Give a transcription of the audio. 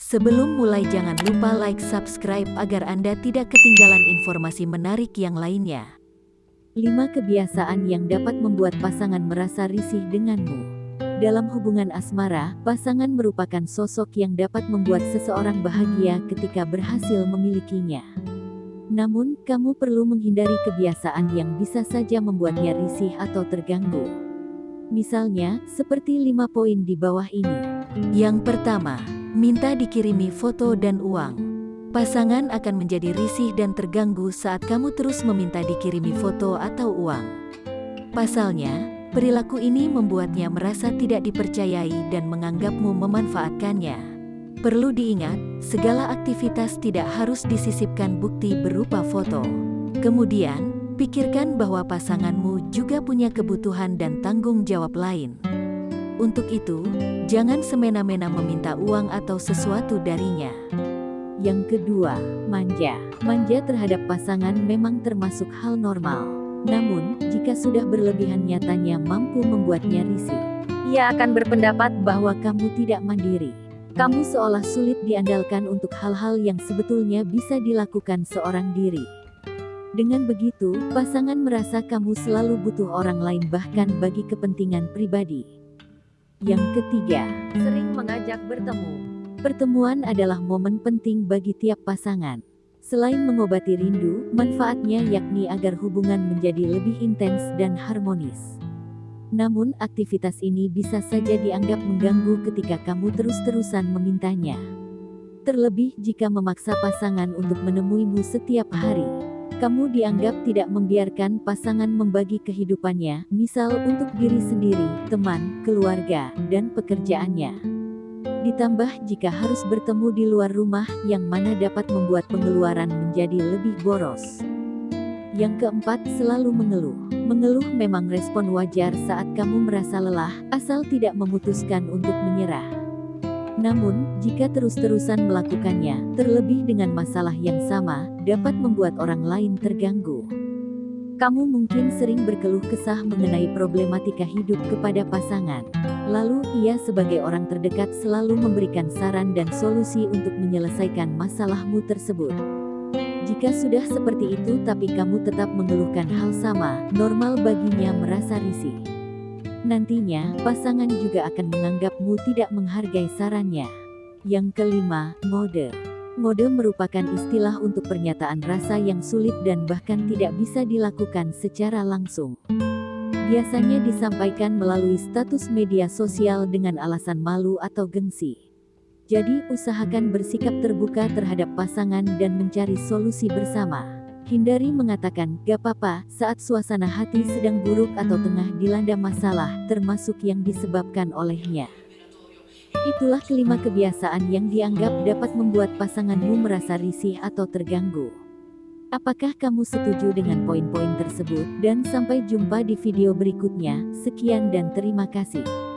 Sebelum mulai jangan lupa like subscribe agar Anda tidak ketinggalan informasi menarik yang lainnya. 5 kebiasaan yang dapat membuat pasangan merasa risih denganmu. Dalam hubungan asmara, pasangan merupakan sosok yang dapat membuat seseorang bahagia ketika berhasil memilikinya. Namun, kamu perlu menghindari kebiasaan yang bisa saja membuatnya risih atau terganggu. Misalnya, seperti lima poin di bawah ini. Yang pertama, minta dikirimi foto dan uang. Pasangan akan menjadi risih dan terganggu saat kamu terus meminta dikirimi foto atau uang. Pasalnya, perilaku ini membuatnya merasa tidak dipercayai dan menganggapmu memanfaatkannya. Perlu diingat, segala aktivitas tidak harus disisipkan bukti berupa foto. Kemudian, pikirkan bahwa pasanganmu juga punya kebutuhan dan tanggung jawab lain. Untuk itu, jangan semena-mena meminta uang atau sesuatu darinya. Yang kedua, manja. Manja terhadap pasangan memang termasuk hal normal. Namun, jika sudah berlebihan nyatanya mampu membuatnya risih. Ia akan berpendapat bahwa kamu tidak mandiri. Kamu seolah sulit diandalkan untuk hal-hal yang sebetulnya bisa dilakukan seorang diri. Dengan begitu, pasangan merasa kamu selalu butuh orang lain bahkan bagi kepentingan pribadi. Yang ketiga, sering mengajak bertemu. Pertemuan adalah momen penting bagi tiap pasangan. Selain mengobati rindu, manfaatnya yakni agar hubungan menjadi lebih intens dan harmonis. Namun aktivitas ini bisa saja dianggap mengganggu ketika kamu terus-terusan memintanya. Terlebih jika memaksa pasangan untuk menemuimu setiap hari kamu dianggap tidak membiarkan pasangan membagi kehidupannya, misal untuk diri sendiri, teman, keluarga, dan pekerjaannya. Ditambah jika harus bertemu di luar rumah yang mana dapat membuat pengeluaran menjadi lebih boros. Yang keempat, selalu mengeluh. Mengeluh memang respon wajar saat kamu merasa lelah, asal tidak memutuskan untuk menyerah. Namun, jika terus-terusan melakukannya, terlebih dengan masalah yang sama, dapat membuat orang lain terganggu. Kamu mungkin sering berkeluh kesah mengenai problematika hidup kepada pasangan. Lalu, ia sebagai orang terdekat selalu memberikan saran dan solusi untuk menyelesaikan masalahmu tersebut. Jika sudah seperti itu tapi kamu tetap mengeluhkan hal sama, normal baginya merasa risih. Nantinya, pasangan juga akan menganggapmu tidak menghargai sarannya. Yang kelima, mode. Mode merupakan istilah untuk pernyataan rasa yang sulit dan bahkan tidak bisa dilakukan secara langsung. Biasanya disampaikan melalui status media sosial dengan alasan malu atau gengsi. Jadi, usahakan bersikap terbuka terhadap pasangan dan mencari solusi bersama. Hindari mengatakan, gak apa-apa, saat suasana hati sedang buruk atau tengah dilanda masalah, termasuk yang disebabkan olehnya. Itulah kelima kebiasaan yang dianggap dapat membuat pasanganmu merasa risih atau terganggu. Apakah kamu setuju dengan poin-poin tersebut? Dan sampai jumpa di video berikutnya, sekian dan terima kasih.